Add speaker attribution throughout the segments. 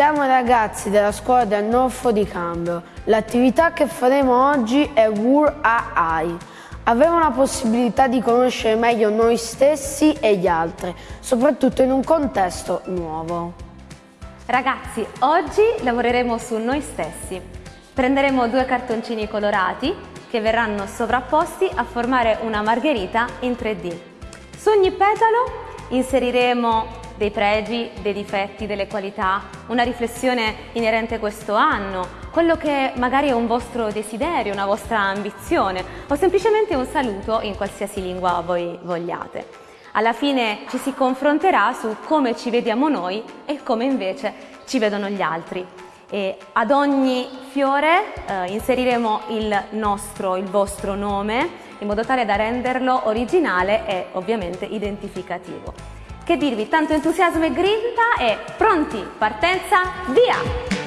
Speaker 1: Siamo ragazzi della scuola del Norfo di Cambio. L'attività che faremo oggi è Wur AI. Avremo la possibilità di conoscere meglio noi stessi e gli altri, soprattutto in un contesto nuovo.
Speaker 2: Ragazzi, oggi lavoreremo su noi stessi. Prenderemo due cartoncini colorati che verranno sovrapposti a formare una margherita in 3D. Su ogni petalo inseriremo dei pregi, dei difetti, delle qualità, una riflessione inerente a questo anno, quello che magari è un vostro desiderio, una vostra ambizione o semplicemente un saluto in qualsiasi lingua voi vogliate. Alla fine ci si confronterà su come ci vediamo noi e come invece ci vedono gli altri. E ad ogni fiore eh, inseriremo il nostro, il vostro nome in modo tale da renderlo originale e ovviamente identificativo. Che dirvi, tanto entusiasmo e grinta e pronti, partenza, via!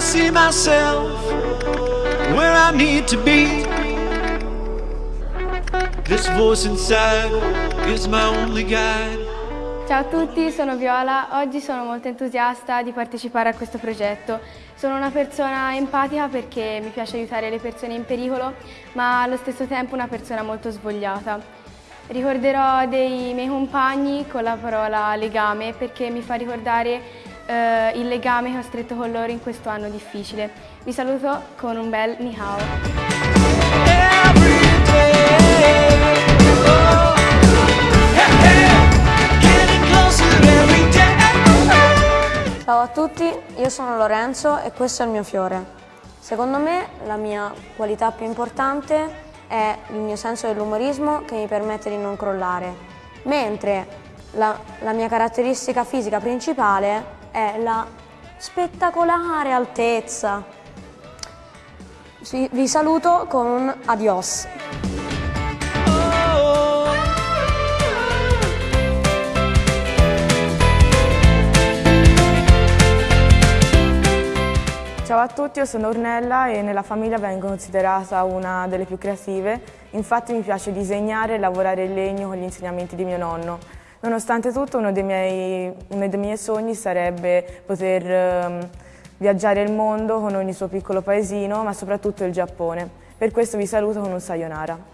Speaker 2: See myself where I need to be. This voice inside is my only guide. Ciao a tutti, sono Viola. Oggi sono molto entusiasta di partecipare a questo progetto. Sono una persona empatica perché mi piace aiutare le persone in pericolo, ma allo stesso tempo una persona molto svogliata. Ricorderò dei miei compagni con la parola legame perché mi fa ricordare eh, il legame che ho stretto con loro in questo anno difficile. Vi saluto con un bel ni.
Speaker 3: Ciao a tutti, io sono Lorenzo e questo è il mio fiore. Secondo me la mia qualità più importante è il mio senso dell'umorismo che mi permette di non crollare, mentre la, la mia caratteristica fisica principale è la spettacolare altezza. Vi saluto con un adios.
Speaker 4: Ciao a tutti, io sono Ornella e nella famiglia vengo considerata una delle più creative. Infatti mi piace disegnare e lavorare in legno con gli insegnamenti di mio nonno. Nonostante tutto uno dei miei, uno dei miei sogni sarebbe poter um, viaggiare il mondo con ogni suo piccolo paesino, ma soprattutto il Giappone. Per questo vi saluto con un sayonara.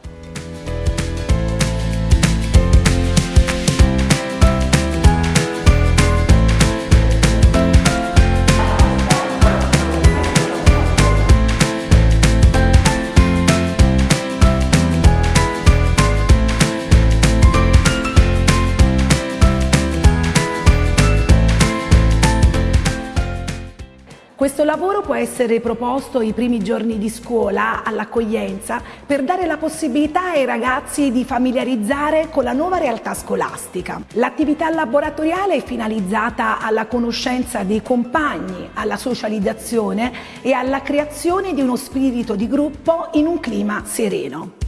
Speaker 5: Questo lavoro può essere proposto i primi giorni di scuola all'accoglienza per dare la possibilità ai ragazzi di familiarizzare con la nuova realtà scolastica. L'attività laboratoriale è finalizzata alla conoscenza dei compagni, alla socializzazione e alla creazione di uno spirito di gruppo in un clima sereno.